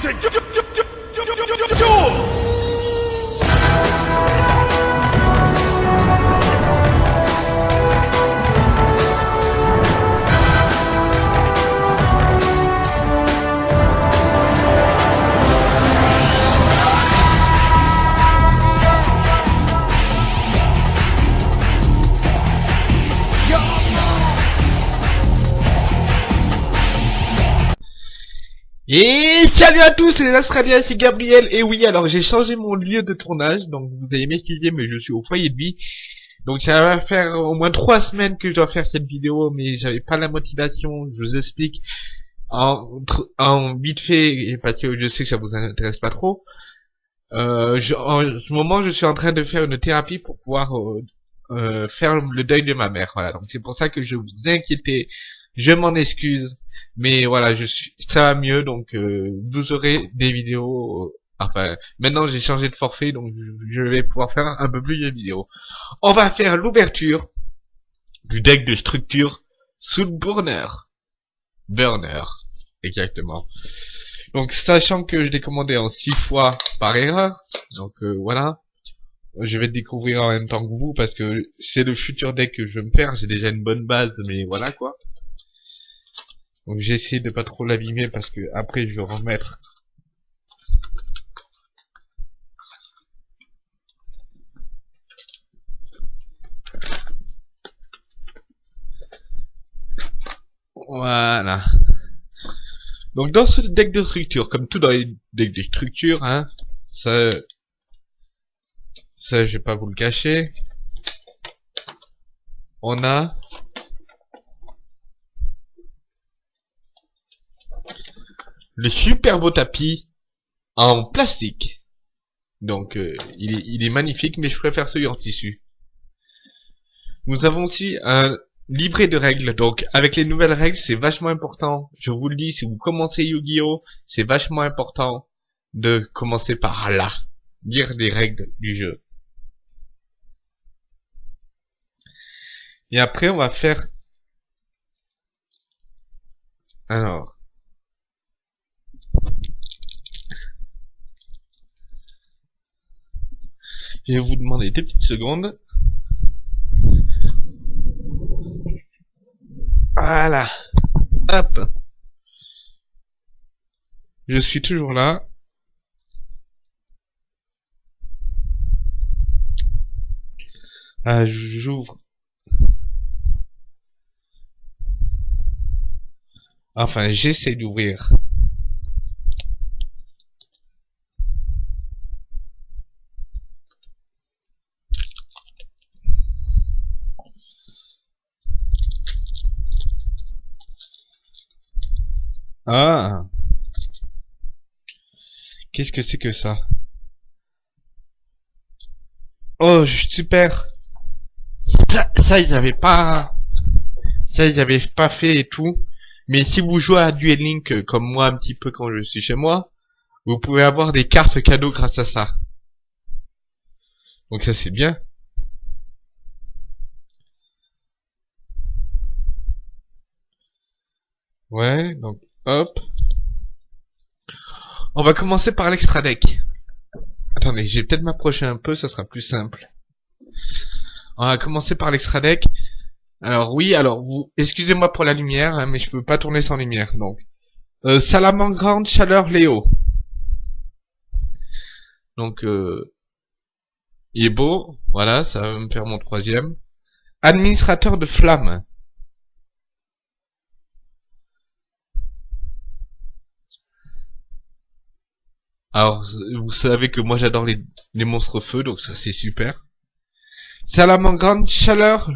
to do. do, do, do. Et salut à tous les Australiens, c'est Gabriel, et oui, alors j'ai changé mon lieu de tournage, donc vous allez m'excuser, mais je suis au foyer de vie. Donc ça va faire au moins trois semaines que je dois faire cette vidéo, mais j'avais pas la motivation, je vous explique en, en vite fait, parce que je sais que ça vous intéresse pas trop. Euh, je, en ce moment, je suis en train de faire une thérapie pour pouvoir euh, euh, faire le deuil de ma mère, voilà. Donc c'est pour ça que je vous inquiétais, je m'en excuse. Mais voilà, je suis, ça va mieux, donc euh, vous aurez des vidéos. Euh, enfin, maintenant j'ai changé de forfait, donc je vais pouvoir faire un peu plus de vidéos. On va faire l'ouverture du deck de structure sous burner. Burner, exactement. Donc sachant que je l'ai commandé en 6 fois par erreur, donc euh, voilà. Je vais découvrir en même temps que vous parce que c'est le futur deck que je veux me faire. J'ai déjà une bonne base, mais voilà quoi. Donc j'ai essayé de pas trop l'abîmer parce que après je vais remettre Voilà. Donc dans ce deck de structure, comme tout dans les decks de structure, hein, ça, ça je vais pas vous le cacher, on a le super beau tapis en plastique. Donc euh, il, est, magnifique, mais je préfère celui en tissu. Nous avons aussi un livret de règles. Donc avec les nouvelles règles, c'est vachement important. Je vous le dis, si vous commencez Yu-Gi-Oh, c'est vachement important de commencer par là. Lire les règles du jeu. Et après, on va faire... Alors... Je vais vous demander deux petites secondes. Voilà. Hop. Je suis toujours là. Ah, j'ouvre. Enfin, j'essaie d'ouvrir. Ah Qu'est-ce que c'est que ça? Oh, super Ça, ça ils avaient pas... Ça, ils avaient pas fait et tout. Mais si vous jouez à Duel Link euh, comme moi un petit peu quand je suis chez moi, vous pouvez avoir des cartes cadeaux grâce à ça. Donc ça c'est bien. Ouais, donc Hop. On va commencer par l'extra deck. Attendez, j'ai peut-être m'approcher un peu, ça sera plus simple. On va commencer par l'extra deck. Alors oui, alors vous, excusez-moi pour la lumière, hein, mais je peux pas tourner sans lumière. Donc, euh, Salamandre grande chaleur Léo. Donc, euh, il est beau. Voilà, ça va me faire mon troisième. Administrateur de flamme. Alors, vous savez que moi j'adore les, les monstres feu, donc ça c'est super. Salamandre chaleur.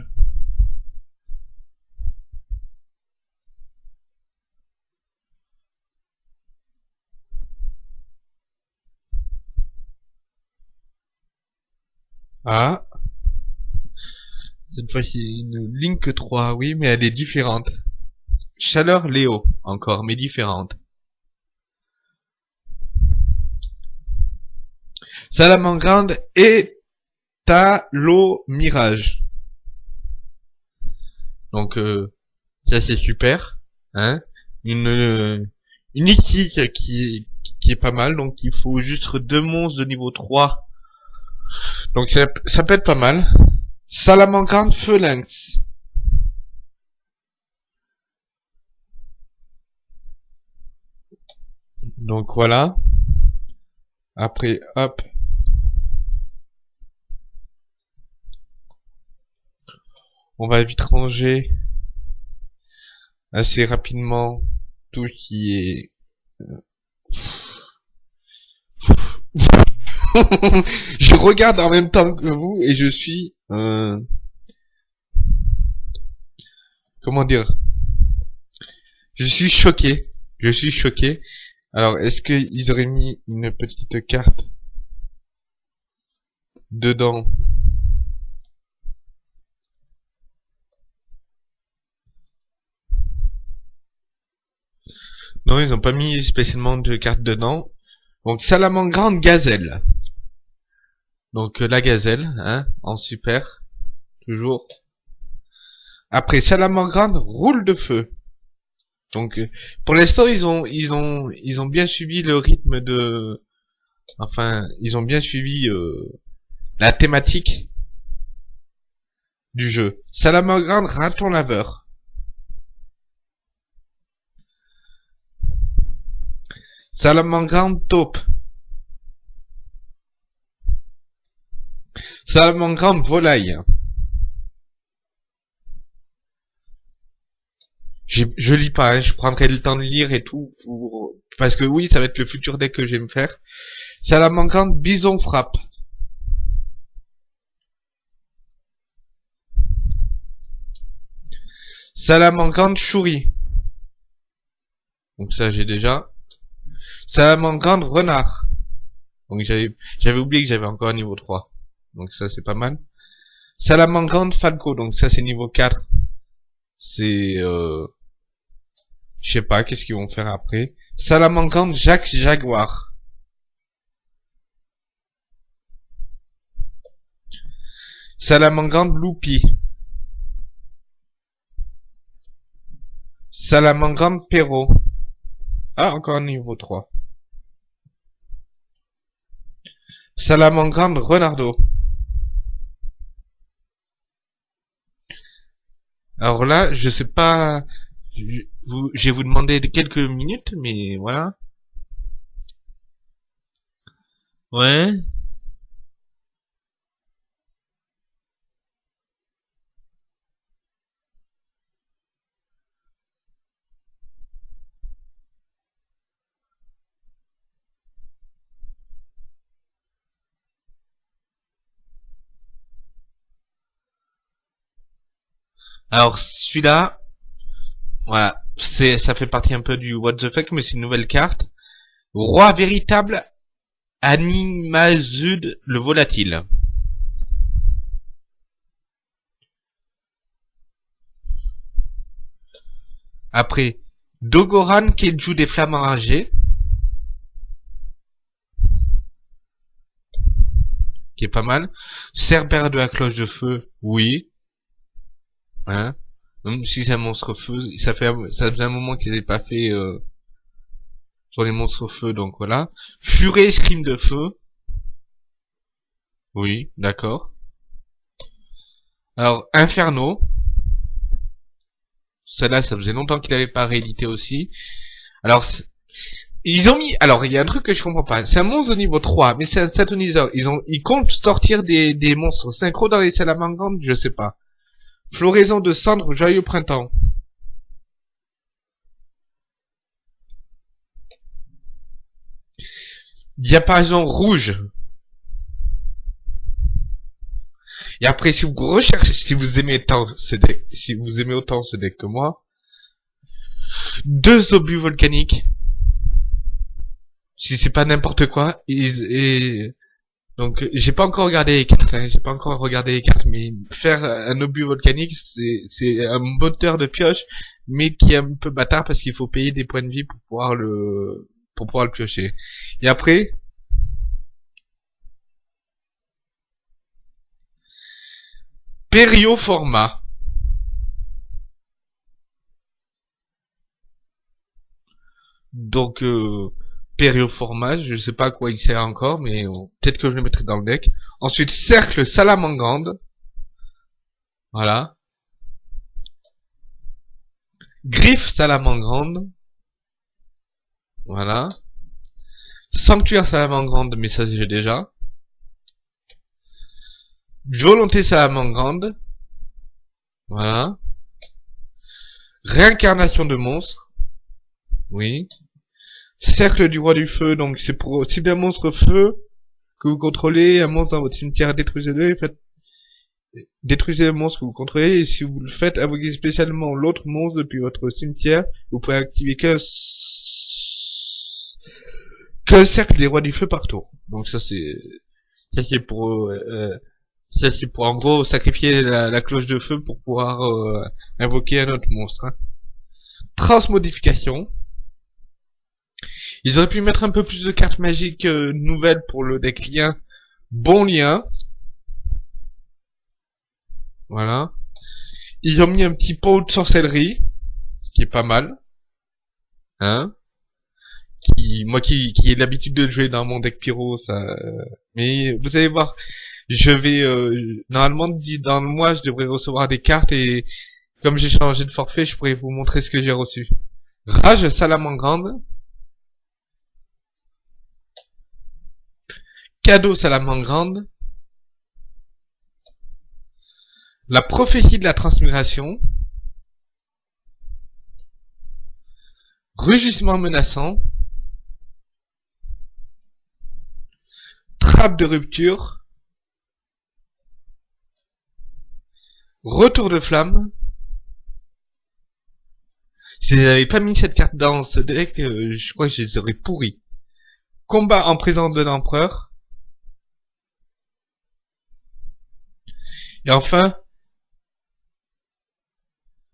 Ah. Cette fois-ci, une Link 3, oui, mais elle est différente. Chaleur Léo, encore, mais différente. Salamandre et Talo Mirage. Donc euh, ça c'est super, hein. Une une qui qui est pas mal. Donc il faut juste deux monstres de niveau 3. Donc ça, ça peut être pas mal. Salamandre Lynx. Donc voilà. Après, hop. On va vite ranger assez rapidement tout qui est... Euh, je regarde en même temps que vous et je suis... Euh... Comment dire Je suis choqué. Je suis choqué. Alors, est-ce qu'ils auraient mis une petite carte dedans Non, ils n'ont pas mis spécialement de carte dedans. Donc, Salamandre Gazelle. Donc, euh, la gazelle, hein, en super. Toujours. Après, Salamandre roule de feu. Donc, euh, pour l'instant, ils ont, ils ont, ils ont bien suivi le rythme de, enfin, ils ont bien suivi euh, la thématique du jeu. Salamandre raton laveur. Salamandre taupe. Salamandre volaille. je lis pas, hein, je prendrai le temps de lire et tout, parce que oui, ça va être le futur deck que je vais me faire. Salamandre bison frappe. Salamandre chouris. Donc ça j'ai déjà. Salamandre renard. Donc j'avais oublié que j'avais encore un niveau 3. Donc ça c'est pas mal. Salamandre falco. Donc ça c'est niveau 4. C'est euh, je sais pas, qu'est-ce qu'ils vont faire après. Salamandre Jacques Jaguar. Salamandre Loupi. Salamandre Perrault. Ah, encore un niveau 3. Salamandre Renardo. Alors là, je sais pas vous, je vous demander quelques minutes, mais voilà. Ouais. Alors celui-là, voilà, c'est ça fait partie un peu du what the fuck, mais c'est une nouvelle carte. Roi véritable, Animazud le volatile. Après, Dogoran qui joue des flammes enragées. Qui est pas mal. Cerbère de la cloche de feu, oui. Hein? Même si c'est un monstre feu, ça fait ça faisait un moment qu'ils n'avaient pas fait euh, sur les monstres feu, donc voilà. Furet escrime de feu. Oui, d'accord. Alors, Inferno. Celle-là, ça faisait longtemps qu'il n'avait pas réédité aussi. Alors, ils ont mis... Alors, il y a un truc que je comprends pas. C'est un monstre de niveau 3, mais c'est un satoniseur. Ils ont, ils comptent sortir des, des monstres synchro dans les salamandres, je sais pas. Floraison de cendres, joyeux printemps. Diapason rouge. Et après, si vous recherchez, si vous aimez tant ce deck, si vous aimez autant ce deck que moi, deux obus volcaniques. Si c'est pas n'importe quoi, et, donc j'ai pas encore regardé les cartes, hein, j'ai pas encore regardé les cartes, mais faire un obus volcanique, c'est un moteur de pioche, mais qui est un peu bâtard parce qu'il faut payer des points de vie pour pouvoir le pour pouvoir le piocher. Et après, Périoforma. Donc euh, périoformage, je sais pas à quoi il sert encore, mais peut-être que je le mettrai dans le deck. Ensuite, cercle salamangande. Voilà. Griffe salamangande. Voilà. Sanctuaire salamangande, mais ça j'ai déjà. Volonté salamangande. Voilà. Réincarnation de monstre. Oui. Cercle du roi du feu, donc c'est pour cibler un monstre feu que vous contrôlez, un monstre dans votre cimetière, détruisez-le faites détruisez le monstre que vous contrôlez et si vous le faites, invoquez spécialement l'autre monstre depuis votre cimetière, vous pouvez activer qu'un que cercle des rois du feu par tour. Donc ça c'est ça c'est pour euh, ça c'est pour en gros sacrifier la, cloche de feu pour pouvoir euh, invoquer un autre monstre. Hein. Transmodification. Ils auraient pu mettre un peu plus de cartes magiques euh, nouvelles pour le deck lien. Bon lien. Voilà. Ils ont mis un petit pot de sorcellerie, qui est pas mal. Hein qui, moi qui, qui ai l'habitude de jouer dans mon deck pyro, ça. Mais vous allez voir, je vais euh, normalement dans le mois, je devrais recevoir des cartes et comme j'ai changé de forfait, je pourrais vous montrer ce que j'ai reçu. Rage salamandre Cadeau salamandre La prophétie de la transmigration. Rugissement menaçant. Trappe de rupture. Retour de flamme. Si j'avais pas mis cette carte dans ce deck, euh, je crois que je les aurais pourris. Combat en présence de l'empereur. Et enfin,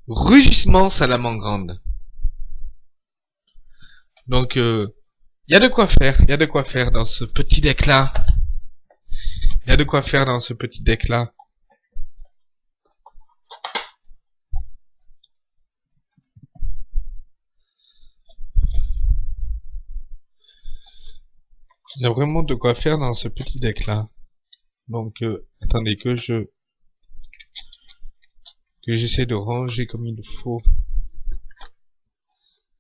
Rugissement Salamandre. Donc, il euh, y a de quoi faire, il y a de quoi faire dans ce petit deck-là. Il y a de quoi faire dans ce petit deck-là. Il y a vraiment de quoi faire dans ce petit deck-là. Donc, euh, attendez que je que j'essaie de ranger comme il faut.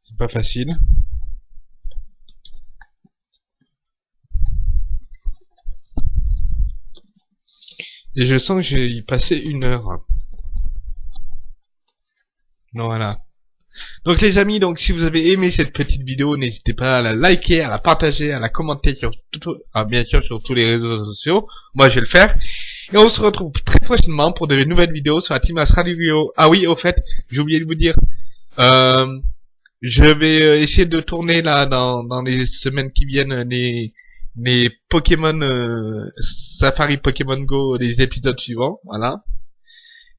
C'est pas facile. Et je sens que j'ai passé une heure. Voilà. Donc les amis, donc si vous avez aimé cette petite vidéo, n'hésitez pas à la liker, à la partager, à la commenter sur tout, ah, bien sûr sur tous les réseaux sociaux. Moi je vais le faire. Et on se retrouve très prochainement pour de nouvelles vidéos sur la Team Vidéo. Ah oui, au fait, j'ai oublié de vous dire. Euh, je vais euh, essayer de tourner là dans, dans les semaines qui viennent les, les Pokémon euh, Safari Pokémon Go, les épisodes suivants, voilà.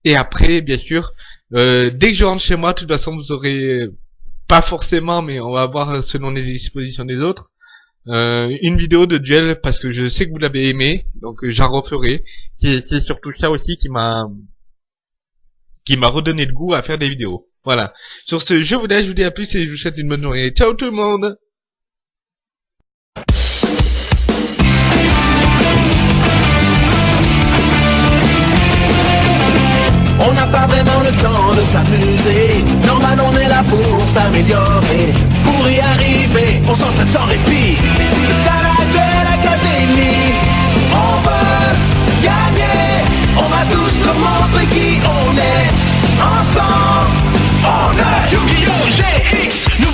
Et après, bien sûr, euh, dès que je rentre chez moi, de toute façon, vous aurez pas forcément, mais on va voir selon les dispositions des autres, euh, une vidéo de duel parce que je sais que vous l'avez aimé, donc euh, j'en referai. C'est surtout ça aussi qui m'a qui m'a redonné le goût à faire des vidéos. Voilà. Sur ce, je vous laisse, je vous dis à plus et je vous souhaite une bonne journée. Ciao tout le monde On n'a pas vraiment le temps de s'amuser. Normal, on est là pour s'améliorer. Pour y arriver, on s'entraîne sans répit. Ce sera de l'académie. On veut gagner. On va tous leur montrer qui on est. Ensemble, on est Yu-Gi-Oh! GX, nous